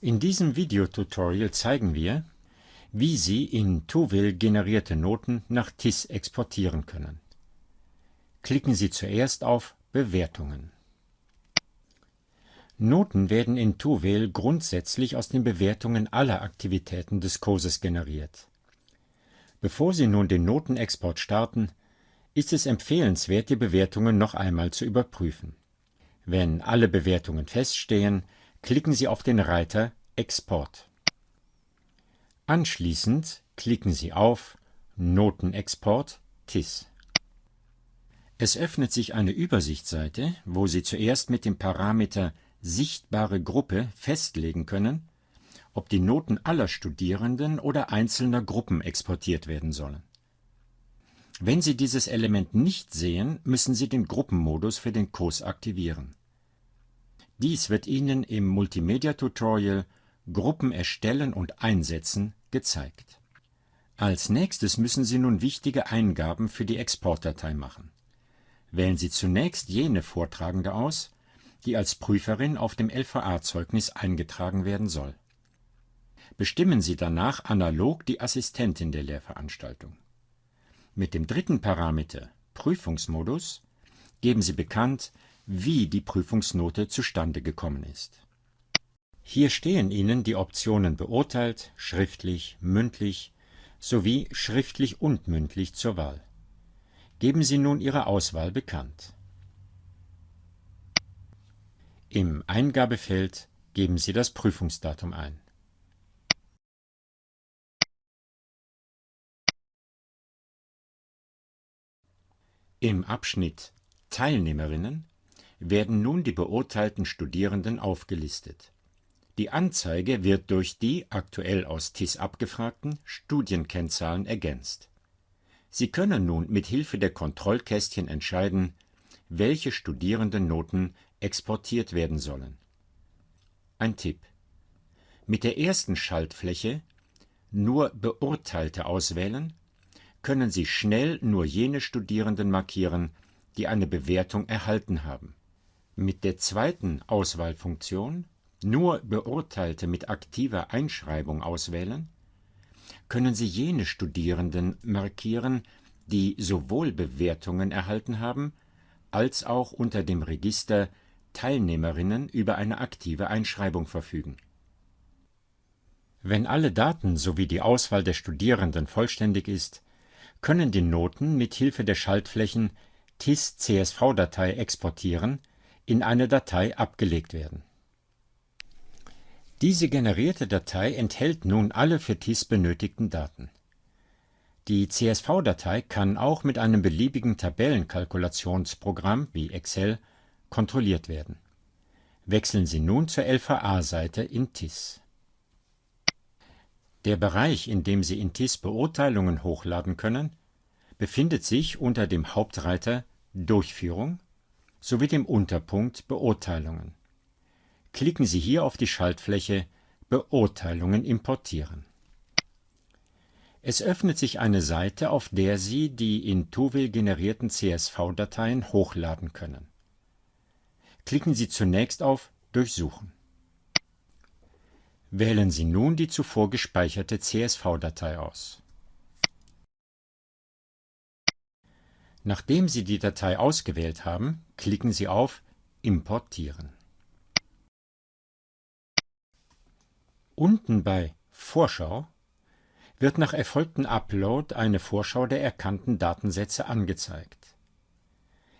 In diesem Videotutorial zeigen wir, wie Sie in Tuvil generierte Noten nach TIS exportieren können. Klicken Sie zuerst auf Bewertungen. Noten werden in Tuvil grundsätzlich aus den Bewertungen aller Aktivitäten des Kurses generiert. Bevor Sie nun den Notenexport starten, ist es empfehlenswert, die Bewertungen noch einmal zu überprüfen. Wenn alle Bewertungen feststehen, klicken Sie auf den Reiter Export. Anschließend klicken Sie auf Notenexport TIS. Es öffnet sich eine Übersichtsseite, wo Sie zuerst mit dem Parameter Sichtbare Gruppe festlegen können, ob die Noten aller Studierenden oder einzelner Gruppen exportiert werden sollen. Wenn Sie dieses Element nicht sehen, müssen Sie den Gruppenmodus für den Kurs aktivieren. Dies wird Ihnen im Multimedia-Tutorial Gruppen erstellen und einsetzen gezeigt. Als nächstes müssen Sie nun wichtige Eingaben für die Exportdatei machen. Wählen Sie zunächst jene Vortragende aus, die als Prüferin auf dem LVA-Zeugnis eingetragen werden soll. Bestimmen Sie danach analog die Assistentin der Lehrveranstaltung. Mit dem dritten Parameter Prüfungsmodus geben Sie bekannt, wie die Prüfungsnote zustande gekommen ist. Hier stehen Ihnen die Optionen beurteilt, schriftlich, mündlich sowie schriftlich und mündlich zur Wahl. Geben Sie nun Ihre Auswahl bekannt. Im Eingabefeld geben Sie das Prüfungsdatum ein. Im Abschnitt Teilnehmerinnen werden nun die beurteilten Studierenden aufgelistet. Die Anzeige wird durch die aktuell aus TIS abgefragten Studienkennzahlen ergänzt. Sie können nun mit Hilfe der Kontrollkästchen entscheiden, welche Studierendennoten exportiert werden sollen. Ein Tipp: Mit der ersten Schaltfläche Nur Beurteilte auswählen können Sie schnell nur jene Studierenden markieren, die eine Bewertung erhalten haben. Mit der zweiten Auswahlfunktion Nur Beurteilte mit aktiver Einschreibung auswählen können Sie jene Studierenden markieren, die sowohl Bewertungen erhalten haben, als auch unter dem Register Teilnehmerinnen über eine aktive Einschreibung verfügen. Wenn alle Daten sowie die Auswahl der Studierenden vollständig ist, können die Noten mit Hilfe der Schaltflächen TIS-CSV-Datei exportieren in eine Datei abgelegt werden. Diese generierte Datei enthält nun alle für TIS benötigten Daten. Die CSV-Datei kann auch mit einem beliebigen Tabellenkalkulationsprogramm wie Excel kontrolliert werden. Wechseln Sie nun zur LVA-Seite in TIS. Der Bereich, in dem Sie in TIS Beurteilungen hochladen können, befindet sich unter dem Hauptreiter Durchführung sowie dem Unterpunkt Beurteilungen. Klicken Sie hier auf die Schaltfläche Beurteilungen importieren. Es öffnet sich eine Seite, auf der Sie die in Tuvil generierten CSV-Dateien hochladen können. Klicken Sie zunächst auf Durchsuchen. Wählen Sie nun die zuvor gespeicherte CSV-Datei aus. Nachdem Sie die Datei ausgewählt haben, klicken Sie auf Importieren. Unten bei Vorschau wird nach erfolgtem Upload eine Vorschau der erkannten Datensätze angezeigt.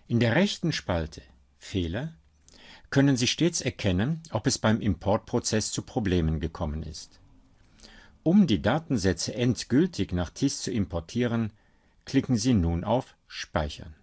In der rechten Spalte Fehler können Sie stets erkennen, ob es beim Importprozess zu Problemen gekommen ist. Um die Datensätze endgültig nach TIS zu importieren, klicken Sie nun auf Speichern.